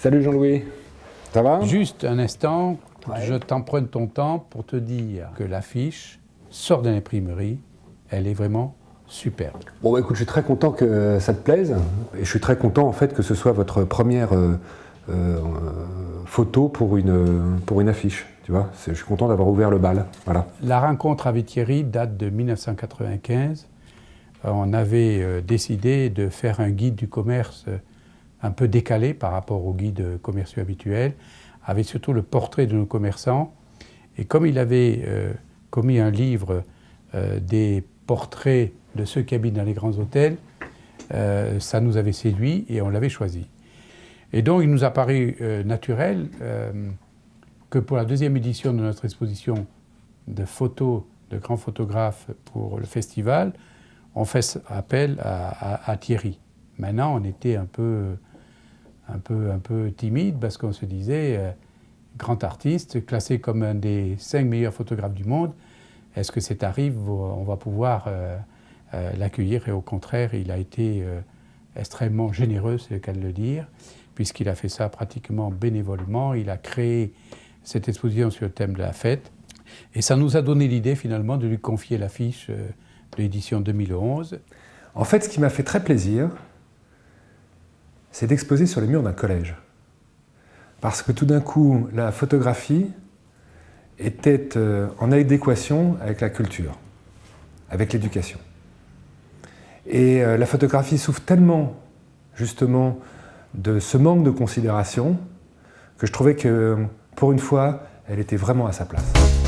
Salut Jean-Louis, ça va? Juste un instant, je t'emprunte ton temps pour te dire que l'affiche sort de l'imprimerie, elle est vraiment superbe. Bon bah écoute, je suis très content que ça te plaise et je suis très content en fait que ce soit votre première euh, euh, photo pour une, pour une affiche. Tu vois, je suis content d'avoir ouvert le bal. Voilà. La rencontre avec Thierry date de 1995. On avait décidé de faire un guide du commerce un peu décalé par rapport aux guides commerciaux habituels, avec surtout le portrait de nos commerçants. Et comme il avait euh, commis un livre euh, des portraits de ceux qui habitent dans les grands hôtels, euh, ça nous avait séduit et on l'avait choisi. Et donc il nous a paru naturel que pour la deuxième édition de notre exposition de photos de grands photographes pour le festival, on fasse appel à Thierry. Maintenant, on était un peu un peu, un peu timide parce qu'on se disait, euh, grand artiste, classé comme un des cinq meilleurs photographes du monde, est-ce que c'est arrive, on va pouvoir euh, euh, l'accueillir Et au contraire, il a été extrêmement généreux, c'est le cas de le dire, puisqu'il a fait ça pratiquement bénévolement. Il a créé cette exposition sur le thème de la fête. Et ça nous a donné l'idée finalement de lui confier l'affiche de l'édition 2011. En fait, ce qui m'a fait très plaisir, c'est d'exposer sur les murs d'un collège. Parce que tout d'un coup, la photographie était euh, en adéquation avec la culture, avec l'éducation. Et euh, la photographie souffre tellement, justement, de ce manque de considération que je trouvais que, pour une fois, elle était vraiment à sa place.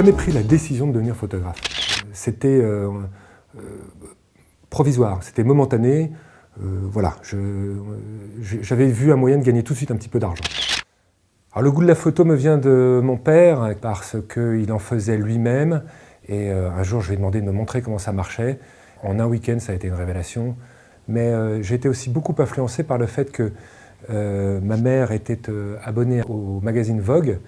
Jamais pris la décision de devenir photographe. C'était euh, euh, provisoire, c'était momentané. Euh, voilà, j'avais vu un moyen de gagner tout de suite un petit peu d'argent. Alors le goût de la photo me vient de mon père parce qu'il en faisait lui-même et un jour je lui ai demandé de me montrer comment ça marchait. En un week-end ça a été une révélation, mais j'ai été aussi beaucoup influencé par le fait que ma mère était abonnée au magazine Vogue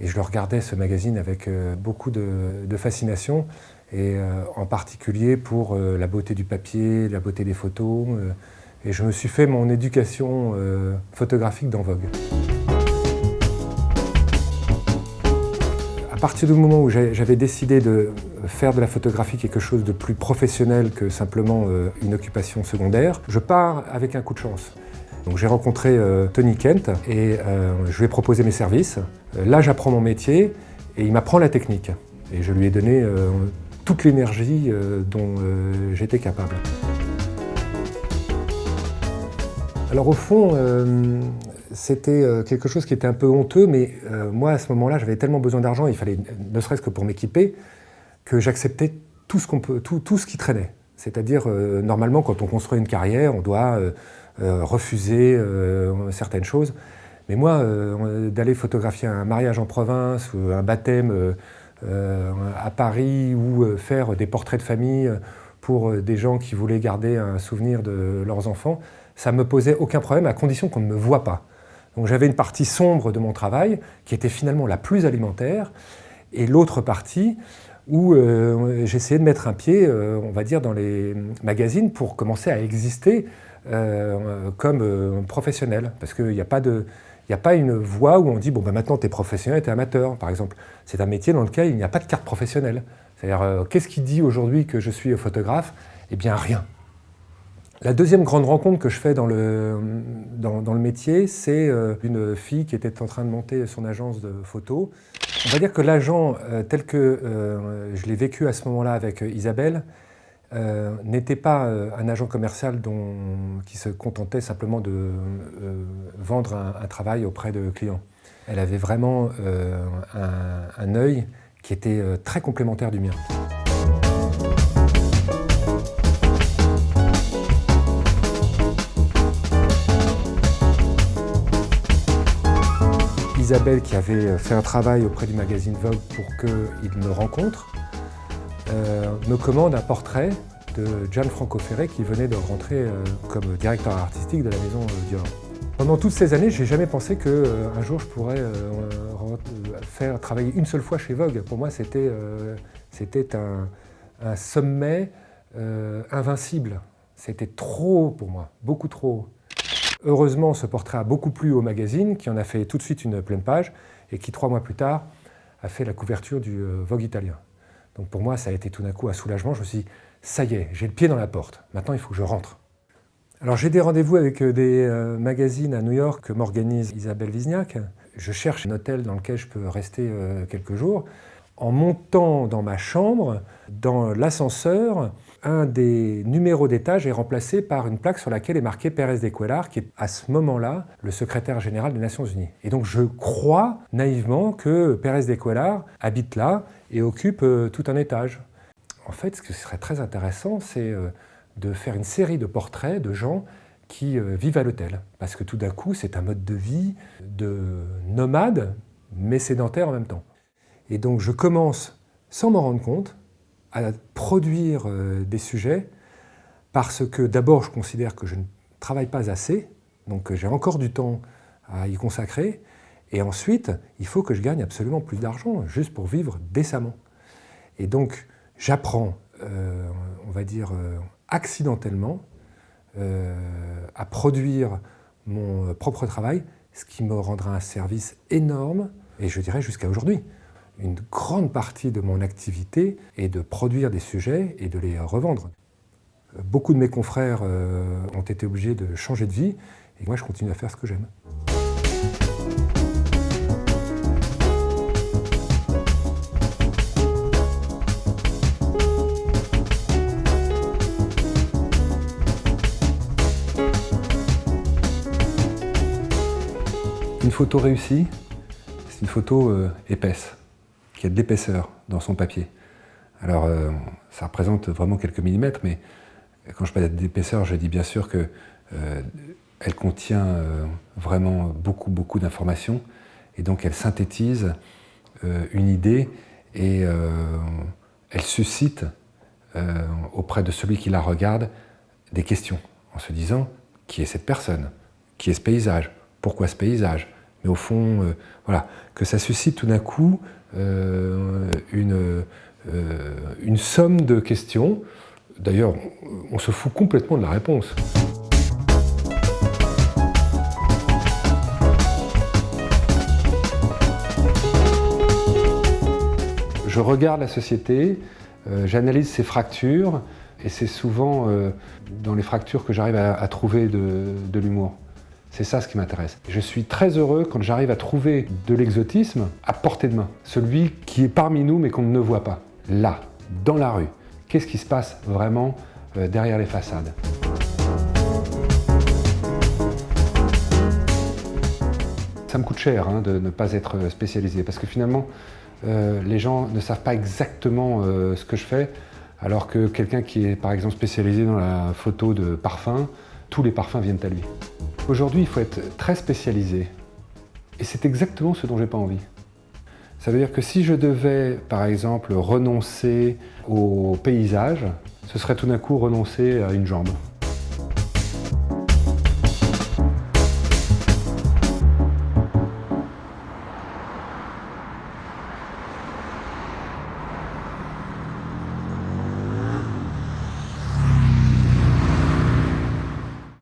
et je le regardais, ce magazine, avec euh, beaucoup de, fascination, et euh, en particulier pour euh, la beauté du papier, la beauté des photos. et je me suis fait mon éducation photographique dans Vogue. À partir du moment où j'avais décidé de faire de la photographie quelque chose de plus professionnel que simplement une occupation secondaire, je pars avec un coup de chance. J'ai rencontré euh, Tony Kent et euh, je lui ai proposé mes services. Euh, là, j'apprends mon métier et il m'apprend la technique. Et je lui ai donné toute l'énergie dont j'étais capable. Alors au fond, c'était quelque chose qui était un peu honteux, mais moi à ce moment-là, j'avais tellement besoin d'argent, il fallait ne serait-ce que pour m'équiper, que j'acceptais tout, ce qui traînait. C'est-à-dire, normalement, quand on construit une carrière, on doit refuser euh, certaines choses. Mais moi, euh, d'aller photographier un mariage en province ou un baptême à Paris ou faire des portraits de famille pour des gens qui voulaient garder un souvenir de leurs enfants, ça ne me posait aucun problème à condition qu'on ne me voit pas. Donc j'avais une partie sombre de mon travail qui était finalement la plus alimentaire et l'autre partie où j'essayais de mettre un pied, on va dire, dans les magazines pour commencer à exister euh, comme euh, professionnel, parce qu'il n'y a pas de... Il n'y a pas une voie où on dit, bon, ben maintenant, tu es professionnel, tu es amateur, par exemple. C'est un métier dans lequel il n'y a pas de carte professionnelle. C'est-à-dire, euh, qu'est-ce qui dit aujourd'hui que je suis photographe? Eh bien, rien. La deuxième grande rencontre que je fais dans le, dans, dans le métier, c'est une fille qui était en train de monter son agence de photos. On va dire que l'agent, tel que je l'ai vécu à ce moment-là avec Isabelle, euh, n'était pas euh, un agent commercial dont, qui se contentait simplement de euh, vendre un, travail auprès de clients. Elle avait vraiment un, un, œil qui était très complémentaire du mien. Isabelle, qui avait fait un travail auprès du magazine Vogue pour qu'il me rencontre, euh, me commande un portrait de Gianfranco Ferré qui venait de rentrer euh, comme directeur artistique de la maison euh, Dior. Pendant toutes ces années, j'ai jamais pensé qu'un euh, jour je pourrais euh, faire travailler une seule fois chez Vogue. Pour moi, c'était un, un, sommet invincible. C'était trop pour moi, beaucoup trop. Heureusement, ce portrait a beaucoup plu au magazine, qui en a fait tout de suite une pleine page, et qui, trois mois plus tard, a fait la couverture du Vogue italien. Donc pour moi, ça a été tout d'un coup un soulagement. Je me suis dit, ça y est, j'ai le pied dans la porte. Maintenant, il faut que je rentre. Alors j'ai des rendez-vous avec euh, des euh, magazines à New York que m'organise Isabelle Wizniak. Je cherche un hôtel dans lequel je peux rester euh, quelques jours. En montant dans ma chambre, dans l'ascenseur, un des numéros d'étage est remplacé par une plaque sur laquelle est marqué Pérez de Cuellar, qui est à ce moment-là le secrétaire général des Nations Unies. Et donc je crois naïvement que Pérez de Cuellar habite là et occupe tout un étage. En fait, ce qui serait très intéressant, c'est de faire une série de portraits de gens qui euh, vivent à l'hôtel. Parce que tout d'un coup, c'est un mode de vie de nomade, mais sédentaire en même temps. Et donc je commence, sans m'en rendre compte, à produire euh, des sujets parce que d'abord, je considère que je ne travaille pas assez, donc j'ai encore du temps à y consacrer, et ensuite, il faut que je gagne absolument plus d'argent, juste pour vivre décemment. Et donc, j'apprends, euh, on va dire, accidentellement euh, à produire mon propre travail, ce qui me rendra un service énorme, et je dirais jusqu'à aujourd'hui. Une grande partie de mon activité est de produire des sujets et de les revendre. Beaucoup de mes confrères euh, ont été obligés de changer de vie, et moi je continue à faire ce que j'aime. Une photo réussie, c'est une photo euh, épaisse, qui a de l'épaisseur dans son papier. Alors, euh, ça représente vraiment quelques millimètres, mais quand je parle d'épaisseur, je dis bien sûr qu'elle euh, contient vraiment beaucoup, beaucoup d'informations, et donc elle synthétise une idée et elle suscite auprès de celui qui la regarde des questions, en se disant qui est cette personne, qui est ce paysage, pourquoi ce paysage, mais au fond, euh, voilà, que ça suscite tout d'un coup euh, une, euh, une somme de questions. D'ailleurs, on se fout complètement de la réponse. Je regarde la société, j'analyse ses fractures, et c'est souvent dans les fractures que j'arrive à, trouver de l'humour. C'est ça ce qui m'intéresse. Je suis très heureux quand j'arrive à trouver de l'exotisme à portée de main. Celui qui est parmi nous mais qu'on ne voit pas. Là, dans la rue. Qu'est-ce qui se passe vraiment euh, derrière les façades? Ça me coûte cher hein, de ne pas être spécialisé parce que finalement, euh, les gens ne savent pas exactement euh, ce que je fais alors que quelqu'un qui est par exemple spécialisé dans la photo de parfum, tous les parfums viennent à lui. Aujourd'hui, il faut être très spécialisé. Et c'est exactement ce dont j'ai pas envie. Ça veut dire que si je devais, par exemple, renoncer au paysage, ce serait tout d'un coup renoncer à une jambe.